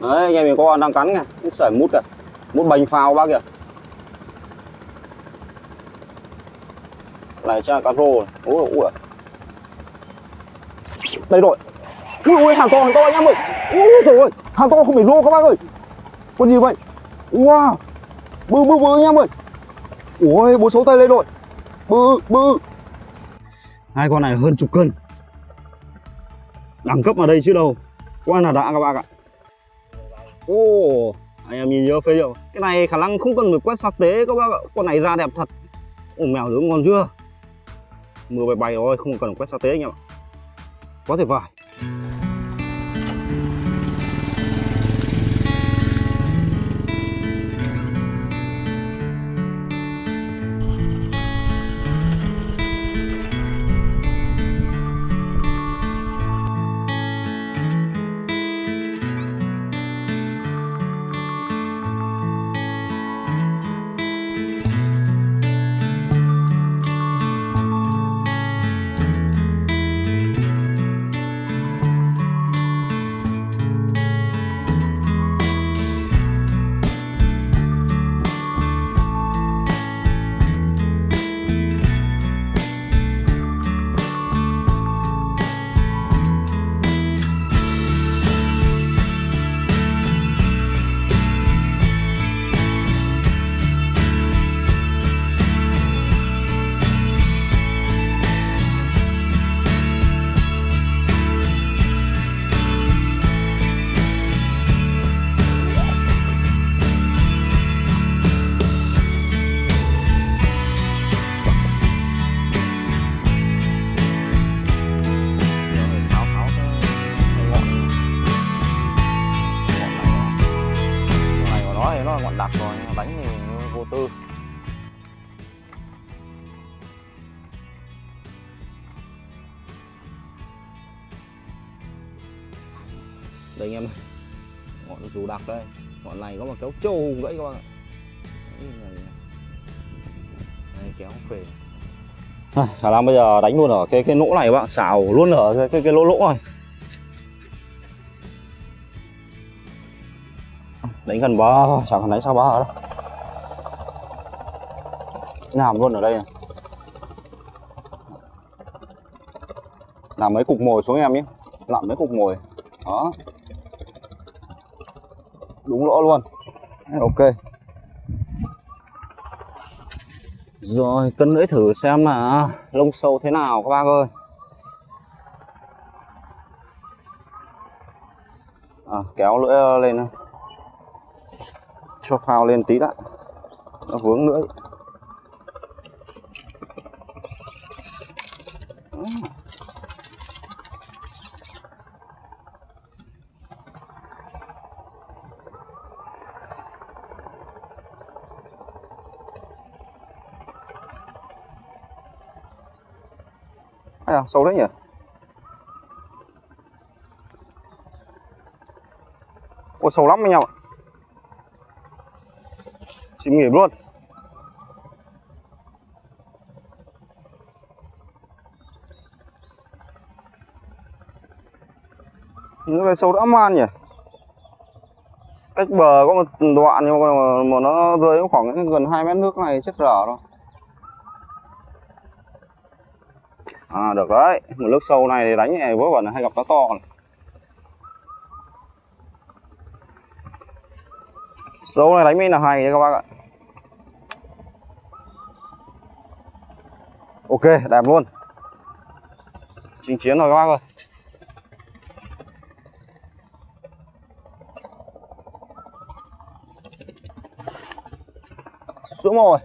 đấy, anh em mình có con đang cắn kìa. Cái sợi mút kìa. Mút bành phao bác kìa. Này, chắc là cá rô này ui ui đây rồi ui ui, hàng to hàng to anh em ơi. Ui trời ơi. Hàng to không phải rô các bác ơi. Con gì vậy? Wow. Bự bự bự anh em ơi. Ui, bố số tay lên rồi bự bự. Hai con này hơn chục cân. Đẳng cấp ở đây chứ đâu. Quá là đã các bạn ạ ô anh em nhìn nhớ phê liệu cái này khả năng không cần phải quét sát tế các bác ạ. Con này ra đẹp thật. Ồ mèo nướng ngon chưa? Mưa bay bay rồi, không cần quét sát tế anh em ạ. Quá tuyệt vời. Ngọn đặc đây. Ngọn này có một kéo trâu hùng gãy các bạn ạ. Này, kéo phê. À, khả năng bây giờ đánh luôn ở cái cái lỗ này các bạn xào luôn ở cái cái, cái lỗ lỗ này. Đánh gần bờ chẳng cần đánh sao bờ đâu. Làm luôn ở đây này? Làm mấy cục mồi xuống em nhé. Làm mấy cục mồi. Đó đúng lỗ luôn. Ok. Rồi cân lưỡi thử xem là lông sâu thế nào các bác ơi. À, kéo lưỡi ờ, lên cho phao lên tí đã. Nó vướng lưỡi. À, sâu đấy nhỉ? Ôi sâu lắm anh em ạ. Chìm nghỉm luôn. Những cái sâu đã man nhỉ? Cách bờ có một đoạn nhưng mà, mà nó rơi khoảng gần 2 mét nước này chết dở rồi. À được đấy, một nước sâu này thì đánh này vớ vẩn hay gặp cá to này. Sâu này đánh mới là hay đấy các bác ạ. Ok, đẹp luôn. Trình chiến rồi các bác ơi. Xuống rồi.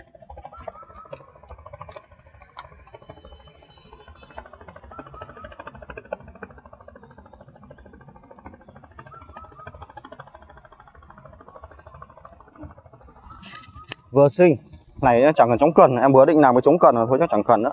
Vừa sinh. Này, chẳng cần chống cần. Em vừa định làm cái chống cần rồi, thôi chắc chẳng cần nữa.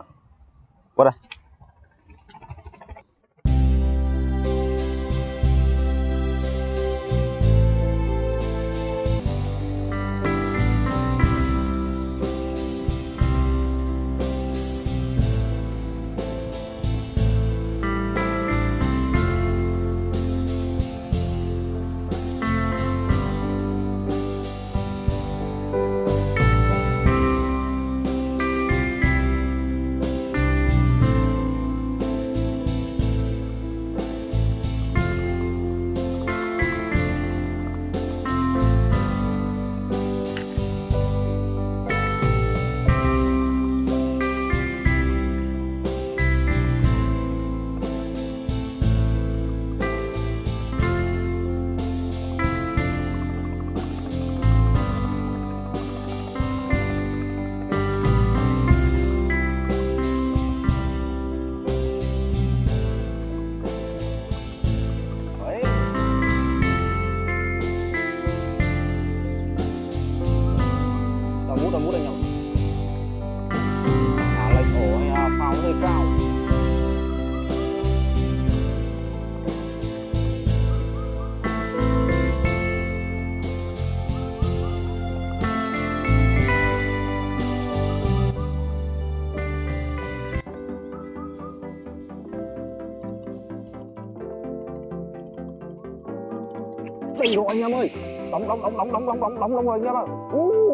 Đây rồi anh em ơi đóng đóng đóng đóng đóng đóng đóng đóng đóng rồi anh em ạ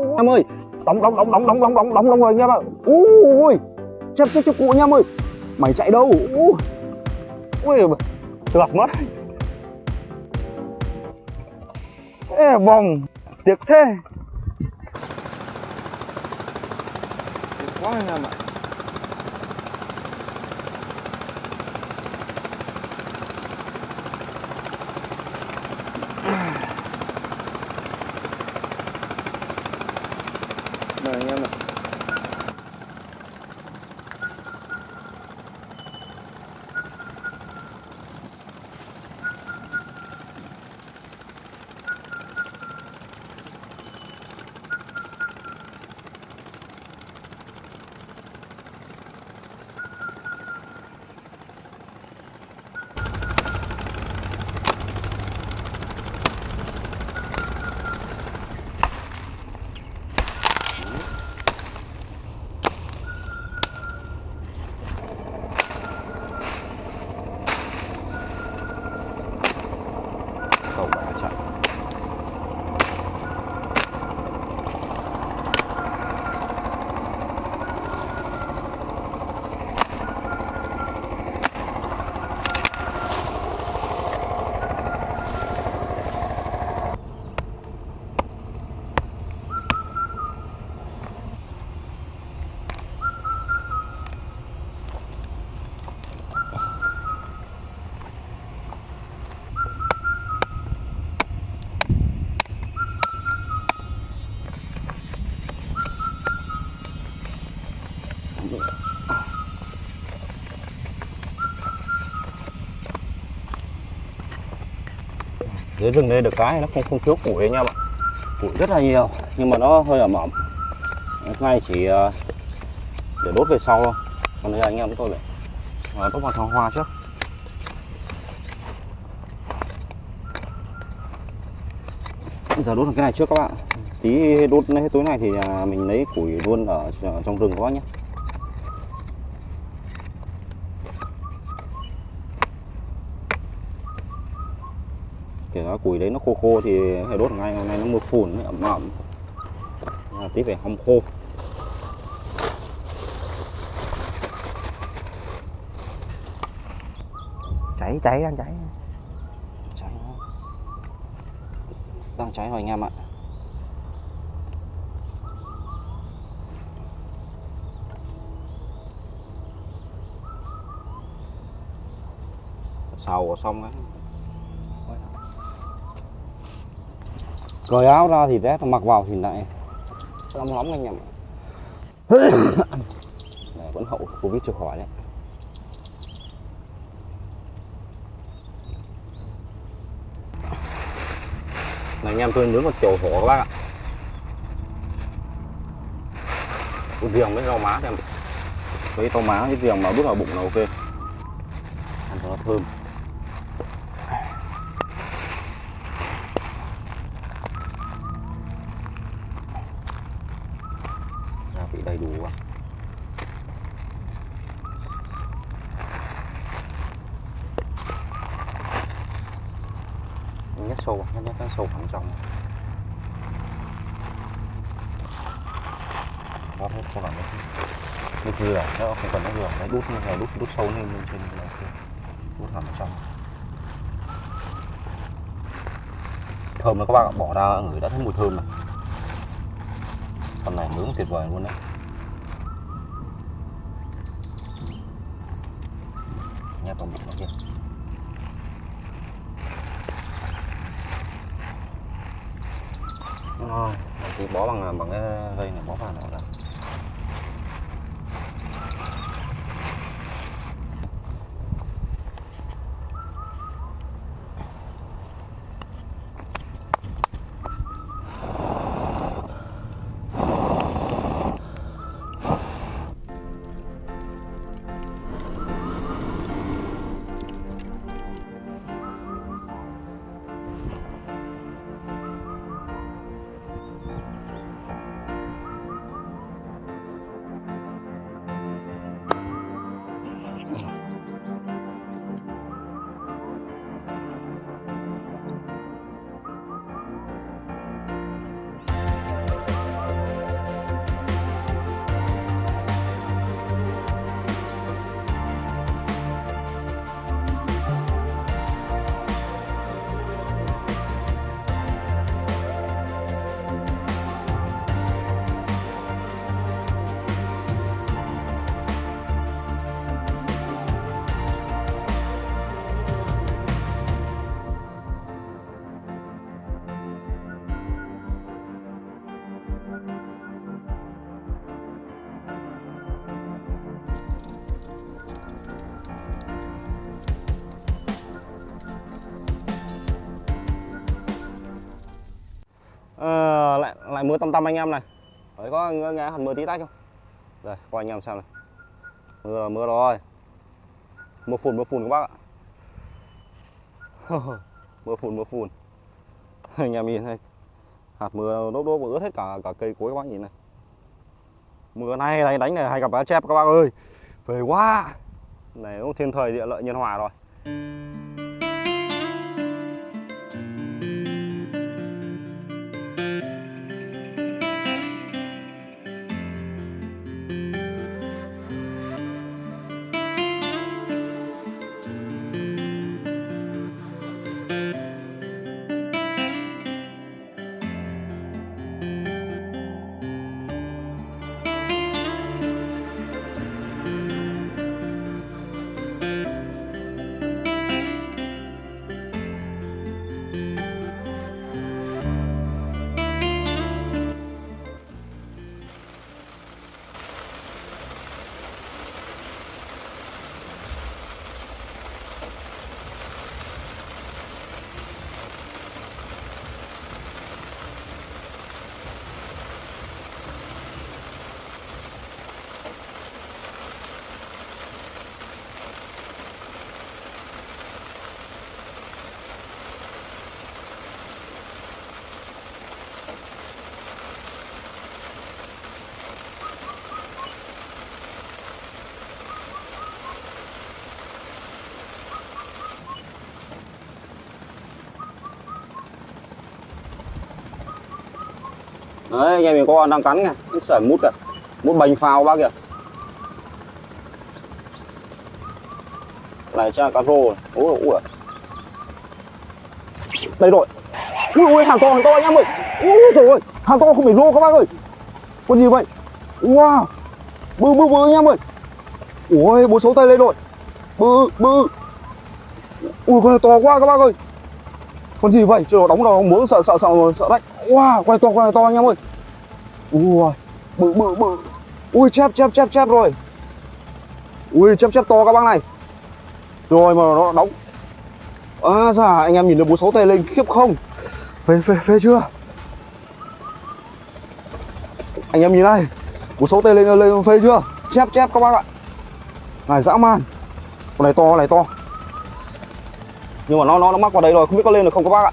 anh em ơi đóng đóng đóng đóng đóng đóng đóng đóng đóng rồi anh em ạ ui chấp chấp chấp cụ anh em ơi mày chạy đâu ui ui được mất ê bồng tiếc thế tiếc quá anh em ạ Nah. Dưới rừng đây được cái nó không không thiếu củi anh em ạ củi rất là nhiều, nhưng mà nó hơi ẩm ẩm. Hôm nay chỉ ờ, để đốt về sau thôi. Còn đây anh em chúng tôi lại ờ, đốt vào thang hoa trước. Giờ đốt cái này trước các bạn. Tí đốt hết tối này thì à, mình lấy củi luôn ở ờ, trong rừng các bác nhé. Củi đấy nó khô khô thì phải đốt ngay hôm nay nó mưa phùn nó ẩm ẩm. À, tí phải hong khô. Cháy cháy đang cháy. Cháy đang cháy rồi anh em ạ. Xào xong đấy cởi áo ra thì rét, mặc vào thì lại nóng nóng anh em ạ. Vẫn hậu covid chưa khỏi đấy. Này, anh em, tôi nướng một chầu hổ các bác ạ. Cái riềng với rau má xem. Với rau má, cái riềng mà đút vào bụng là ok. Ăn cho nó thơm gia vị đầy đủ quá nhét sâu vào, nhét nhét nhét sâu vào trong nó hết sâu vào đấy như dừa nó không cần nó dừa đấy đút như là đút đút sâu lên lên trên là ok đút hẳn vào trong. Thơm các bạn bỏ ra ngửi đã thấy mùi thơm này. Con này nướng tuyệt vời luôn đấy. Nhét vào bụng nó kia. Ngon. Thì bó bằng bằng cái dây này, bó vào nó ra. À, lại lại mưa tăm tăm anh em này. Đấy có nghe, nghe hẳn mưa tí tách không? Đây coi anh em xem này. Mưa là mưa rồi. Mưa phùn mưa phùn các bác ạ. Mưa phùn mưa phùn. Anh em nhìn này, hạt mưa đốt đốt ướt hết cả cả cây cối các bác nhìn này. Mưa nay này đánh này hay gặp cá chép các bác ơi. Về quá. Này cũng thiên thời địa lợi nhân hòa rồi. Đấy, anh em mình có con đang cắn kìa. Cái sợi mút kìa. Mút bành phao bác kìa. Này, chắc là cá rô rồi. Ui ui đây rồi ui ui, hàng to hàng to anh em ơi. Ui trời ơi. Hàng to không phải rô các bác ơi. Con gì vậy? Wow. Bự bự bự anh em ơi. Ui, bố số tay lên rồi bự bự ui, con này to quá các bác ơi. Con gì vậy? Trời đóng đầu muốn sợ sợ sợ sợ đấy wow con này to con này to anh em ơi. Ui bự bự bự. Ui chép chép chép chép rồi. Ui chép chép to các bác này. Rồi mà nó đóng. À dạ, anh em nhìn được bố sáu tay lên khiếp không? Phê phê phê chưa? Anh em nhìn này bố sáu tay lên lên phê chưa? Chép chép các bác ạ. Này dã man. Con này to con này to. Nhưng mà nó nó nó mắc vào đây rồi không biết có lên được không các bác ạ?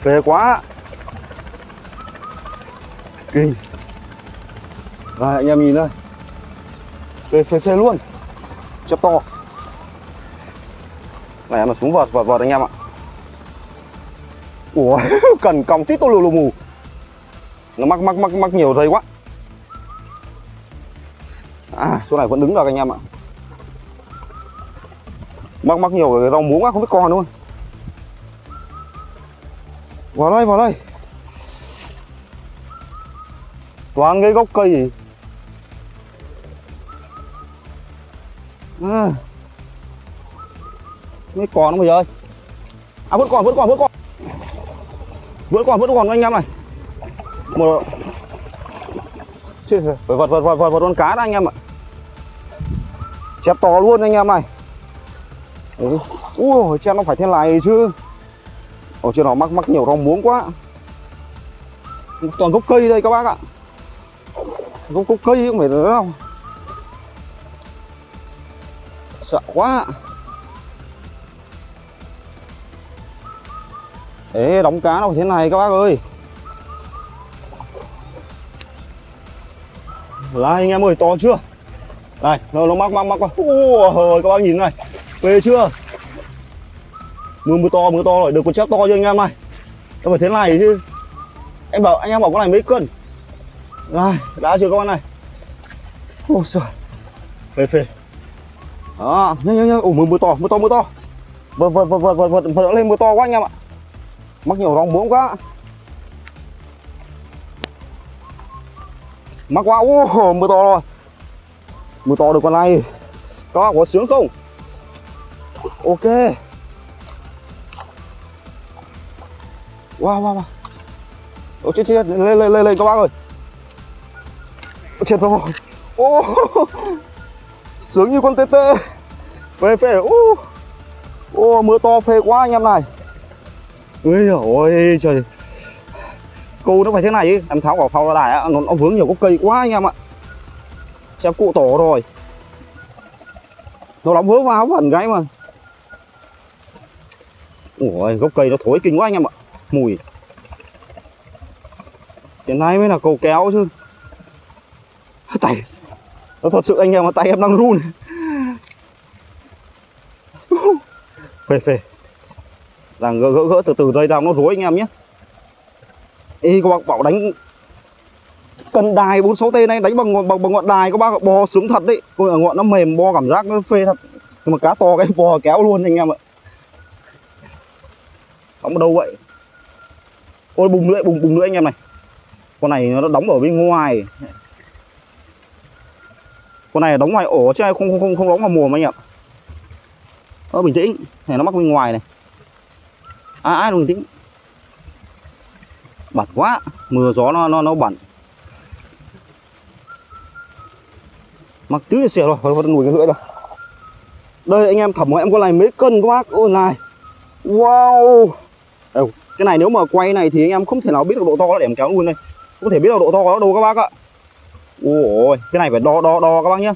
Phê quá kinh. Đây anh em nhìn đây. Phê phê phê luôn. Chép to. Này mà xuống vợt vợt vợt anh em ạ. Ủa, cần còng tít tô lù lù mù. Nó mắc mắc mắc mắc nhiều dây quá. À chỗ này vẫn đứng được anh em ạ. Mắc mắc nhiều, cái rau muống quá không biết con luôn. Vào đây vào đây. Toàn cái gốc cây. Gì à. mấy còn không bây giờ à vẫn còn vẫn còn vẫn còn vẫn còn vẫn còn anh em này. Một Chứ, phải vật vật vật vật vật con cá đó anh em ạ. Chép to luôn anh em này. Đấy. Ui, chép nó phải thế này chứ. Ở trên nó mắc mắc nhiều rau muống quá. Toàn gốc cây đây các bác ạ. Gốc, gốc cây không phải nữa đâu Sợ quá. Ê, đóng cá đâu thế này các bác ơi. Là anh em ơi, to chưa? Này, nó, nó mắc mắc mắc quá. Ôi, các bác nhìn này. Phê chưa? Mưa mưa to mưa to rồi. Được con chép to chưa anh em này. Nó phải thế này chứ. Em bảo anh em bảo con này mấy cân? Rồi đã chưa các bạn này? Ôi trời Phê phê. Đó nhanh nhanh nhanh ủ mưa mưa to mưa to mưa to. Vượt vượt vượt vượt vượt vượt vượt lên mưa to quá anh em ạ. Mắc nhiều rong muống quá. Mắc quá, ô mưa to rồi. Mưa to được con này. Các bạn có sướng không? Ok. Wow wow wow. Ôi chết chết. Lên lên lên lên, các bác ơi. Chết rồi. Ô. Sướng như con tê tê. Phê phê. Ô. Ô mưa to phê quá anh em này. Ôi ôi trời. Câu nó phải thế này ý. Em tháo quả phao ra đài á, nó, nó vướng nhiều gốc cây quá anh em ạ. Xem cụ tổ rồi. Nó đóng vướng vào vẩn cái mà. Ủa gốc cây nó thối kinh quá anh em ạ. Mùi. Hiện nay mới là cầu kéo chứ tay. Nó thật sự anh em mà tay em đang run. Phê phê. Đang gỡ gỡ gỡ từ từ đây đang nó rối anh em nhé. Y các bác bảo đánh Cần đài 46 t này đánh bằng, bằng, bằng ngọn đài các bác bò sướng thật đấy. Ôi, Ngọn nó mềm bo cảm giác nó phê thật. Nhưng mà cá to cái bò kéo luôn anh em ạ. Đóng đâu vậy? Ôi bùng lưỡi bùng bùng lưỡi anh em này. Con này nó đóng ở bên ngoài. Con này đóng ngoài ổ chứ không không không, không đóng vào mồm anh em Ơ bình tĩnh. Này nó mắc bên ngoài này. À ai bình tĩnh? Bẩn quá. Mưa gió nó nó nó bẩn. Mặc tứ xỉa rồi. Phải vẫn cái lưỡi rồi đây anh em thẩm của em có này mấy cân các bác ôi này wow. Cái này nếu mà quay này thì anh em không thể nào biết được độ to nó để em kéo luôn đây. Không thể biết được độ to của nó đâu các bác ạ ôi cái này phải đo đo đo các bác nhá.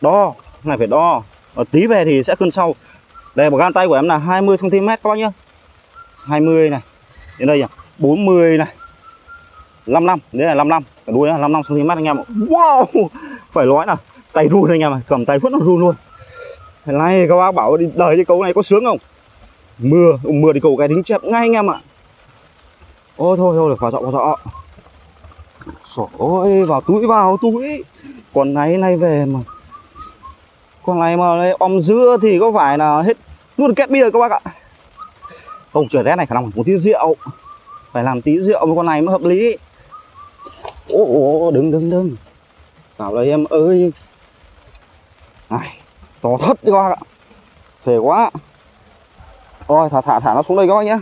Đo, cái này phải đo. Ở tí về thì sẽ cân sau. Đây, một gan tay của em là 20 cm các bác nhá. 20 này, đến đây nhỉ 40 này. 55 đấy là 55 cả đuôi là 55 cm anh em ạ. wow, phải nói là tay run anh em ạ, cầm tay vẫn nó run luôn. Này, các bác bảo đi, đời đi câu này có sướng không? Mưa mưa thì cầu cái đính chẹp ngay anh em ạ. Ôi, thôi thôi, được vào dọ vào dọ Trời ơi vào túi vào túi. Còn này nay về mà. Con này mà này, om dưa thì có phải là hết luôn kết bia các bác ạ? Không trời rét này khả năng một tí rượu. Phải làm tí rượu với con này mới hợp lý. Ô ô đừng đừng đừng vào đây em ơi. Này to thất đi các bác ạ. Phê quá. Ôi thả thả thả nó xuống đây các bác nhé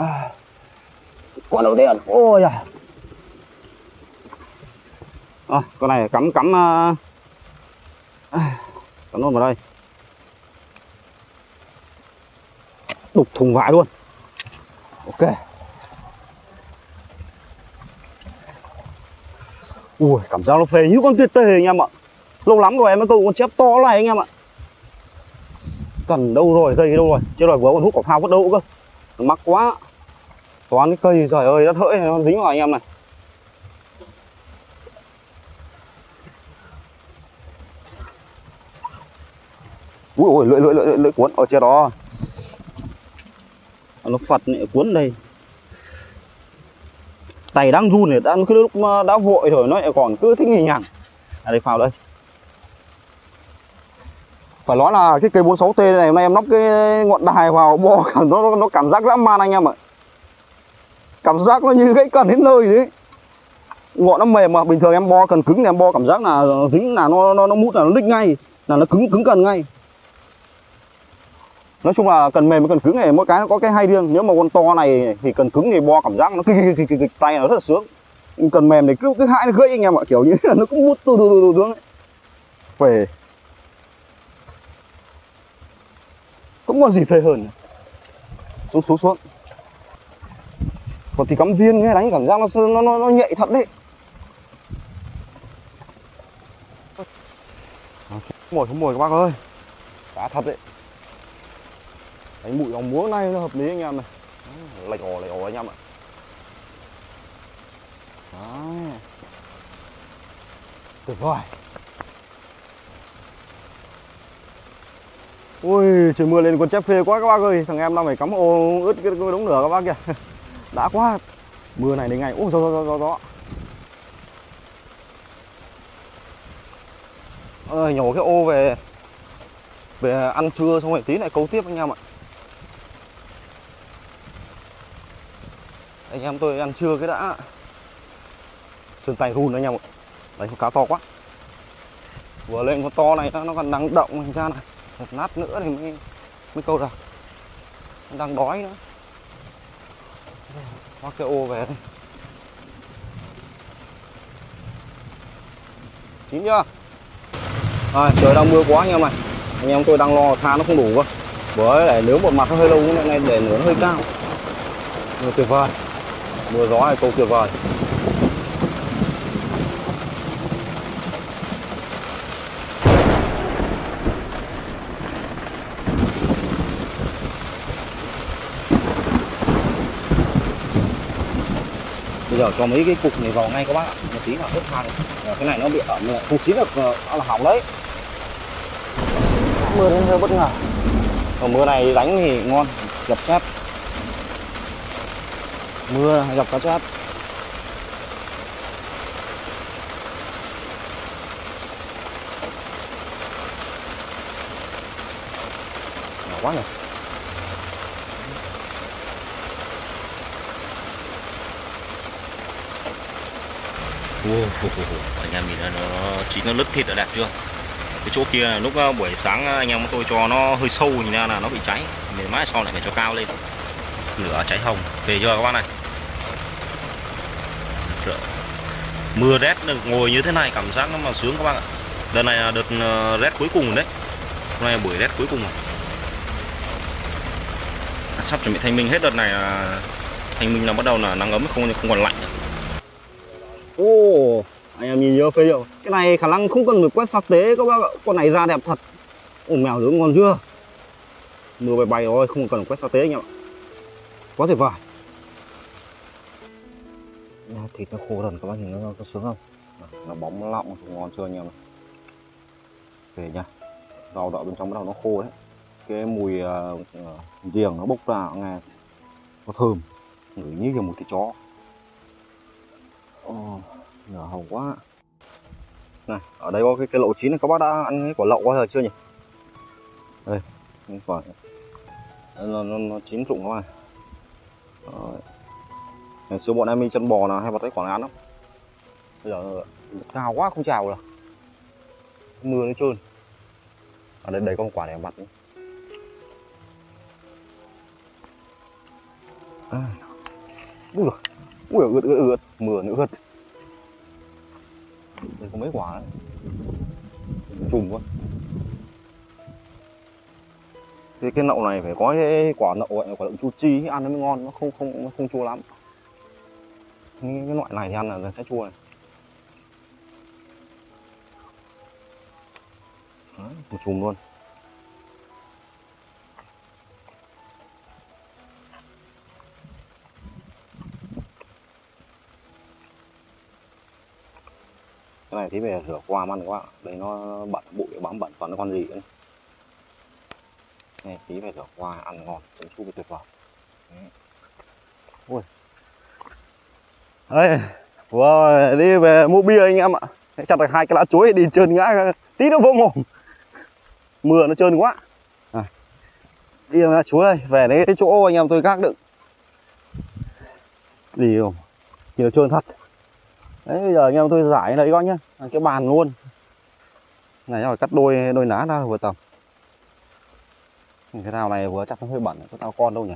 à, con đầu tiên. Ôi à à, con này cắm cắm à, cắm luôn vào đây. Đục thùng vải luôn. Ok. Ui cảm giác nó phê như con tuyệt tề anh em ạ. Lâu lắm rồi em mới câu con chép to này anh em ạ. Cần đâu rồi cây đâu rồi. Chưa rồi vừa còn hút quả phao vứt đâu cơ. Mắc quá toán cái cây, trời ơi, đất hỡi nó dính vào anh em này. Ui ôi lưỡi lưỡi lưỡi lưỡi cuốn. Ở trên đó. À, nó phật này, cuốn đây. Tay đang run này, đang cái lúc đã vội rồi, nó lại còn cứ thích nhì nhằn à đây phao đây. Phải nói là cái cây 46 t này, hôm nay em lắp cái ngọn đài vào bo nó nó cảm giác dã man anh em ạ cảm giác nó như gãy cần đến nơi đấy. Ngọn nó mềm mà bình thường em bo cần cứng thì em bo cảm giác là dính là nó nó nó mút là nó lích ngay là nó cứng cứng cần ngay. Nói chung là cần mềm với cần cứng này mỗi cái nó có cái hay riêng. Nếu mà con to này thì cần cứng thì bo cảm giác nó kịch kịch kịch, kịch tay nó rất là sướng. Cần mềm thì cứ cứ hại nó gãy anh em ạ kiểu như là nó cũng mút tu tu tu xuống phề cũng còn gì phê hơn. Xuống xuống xuống còn thì cắm viên nghe đánh cảm giác nó nó nó, nó nhạy thật đấy. Ờ, không mồi không mồi các bác ơi. Cá thật đấy. Đánh bụi ống múa này nó hợp lý anh em này. Lệch ổ lệch ổ anh em ạ. Đấy. tuyệt vời. Ui trời mưa lên con chép phê quá các bác ơi. Thằng em đang phải cắm ô ướt cái đống lửa các bác kìa. đã quá. Mưa này đến ngày ôi, gió gió gió gió ơi, nhổ cái ô về. Về ăn trưa xong rồi tí lại câu tiếp anh em ạ. Anh em tôi ăn trưa cái đã. Chân tay run anh em ạ. Đấy, con cá to quá. Vừa lên con to này nó còn đang động thành ra này. Một nát nữa thì mới mới câu được đang đói nữa mắc cái ô về đây chín chưa? À, trời đang mưa quá anh em này anh em tôi đang lo tha nó không đủ cơ. Bởi lại nếu một mặt nó hơi lâu nhưng này để nửa nó hơi cao. Mưa tuyệt vời. Mưa gió này câu tuyệt vời. Giờ cho mấy cái cục này vào ngay các bác ạ. Một tí vào hết than Ờ, cái này nó bị ẩm lại không chín được ờ, nó là hỏng đấy. Mưa đến hơi bất ngờ. Còn mưa này đánh thì ngon gặp chép mưa gặp cá chép nhỏ quá nhỉ wow, anh em mình nó, nó chín nó lứt thịt đã đẹp chưa? Cái chỗ kia lúc ờ, buổi sáng ờ, anh em tôi cho nó hơi sâu nhìn ra là nó bị cháy. Để mãi sau lại phải cho cao lên. Lửa cháy hồng. Về chưa các bạn này? Mưa rét được ngồi như thế này cảm giác nó mà sướng các bạn ạ. Đợt này là đợt ờ, rét cuối cùng rồi đấy. Hôm nay là buổi rét cuối cùng rồi. Sắp chuẩn bị thanh minh hết đợt này là thanh minh là bắt đầu là nắng ấm không không còn lạnh nữa. Ô, anh em nhìn nhớ phê chưa? Cái này khả năng không cần phải quét sạc tế các bác ạ. Con này ra đẹp thật. Ồ, mèo dưỡng ngon chưa? Mưa bay bay rồi, không cần quét sạc tế anh em ạ. Quá tuyệt vời. Nha, thịt nó khô dần các bác nhìn nó có sướng không? Nó bóng lọng, ngon chưa anh em ạ. Về nha. Rau đậu bên trong bắt đầu nó khô đấy. Cái mùi uh, giềng nó bốc ra nghe nó thơm. Ngửi như kiểu một cái chó. Ồ, nhỏ hồng quá. Này ở đây có cái, cái lậu chín này các bác đã ăn cái quả lậu bao giờ chưa nhỉ? Đây cái quả nó, nó, nó, nó chín rụng các bạn Đấy. ngày xưa bọn em đi chân bò là hay bắt cái quả này ăn lắm. Bây giờ cao quá không chào được mưa nó trơn. Ở đây đấy có một quả này mặt nữa. À. Ui ướt ướt ướt mưa nữa ướt. Đây có mấy quả đấy. Chùm quá. Thế cái nậu này phải có cái quả nậu gọi là quả đậu chu chi ăn nó mới ngon nó không không nó không chua lắm. Cái, cái loại này thì ăn là sẽ chua này. Đấy, một chùm luôn. Này thì về rửa qua ăn quá. Đây nó bẩn bụi bám bẩn toàn nó con gì đấy. Này tí về rửa qua ăn ngon chấm su tuyệt vời. Ui. Đấy. Wow, đi về mua bia anh em ạ. Chặt được hai cái lá chuối đi trơn ngã tí nó vô mồm mưa nó trơn quá. À. đi lá chuối đây về đấy cái chỗ anh em tôi gác đựng. Đi không? Thì nó trơn thật đấy, bây giờ anh em tôi giải lấy coi nhá. À, cái bàn luôn. Này, rồi cắt đôi đôi lá ra vừa tầm. Cái nào này vừa chắc nó hơi bẩn, có tao con đâu nhỉ?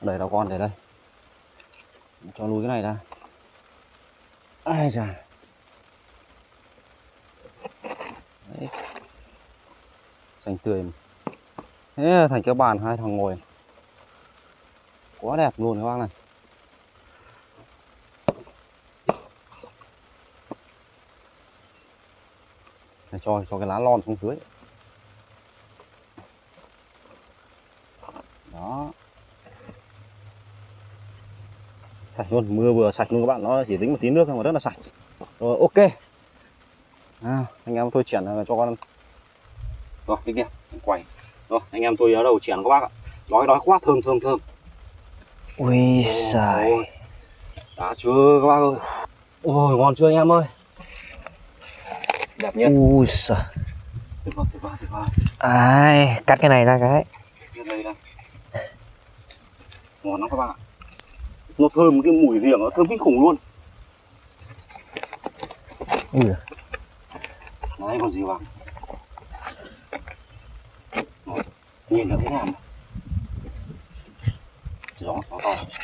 Đẩy tao con để đây. Cho lùi cái này ra. Ai già. Đấy. xanh tươi. Mà. thế, thành cái bàn hai thằng ngồi. Quá đẹp luôn các bác này. Này, cho cho cái lá lon xuống dưới. Đó. Sạch luôn mưa vừa sạch luôn các bạn nó chỉ dính một tí nước thôi mà rất là sạch. Rồi ok. À, anh em tôi chuyển cho con rồi cái kia quay. Rồi anh em tôi ở đầu chuyển các bác ạ. Đói đói quá thơm thơm thơm. Ui giời. đã chưa các bác ơi? Ôi ngon chưa anh em ơi đẹp nhé Ui giời tuyệt vời tuyệt vời tuyệt vời Ai, cắt cái này ra cái đây. Ngon lắm các bạn ạ. Nó thơm cái mùi riềng nó thơm kinh khủng luôn. Ui. Đấy còn gì. Rồi, Nhìn được cái nào. Gió gió to.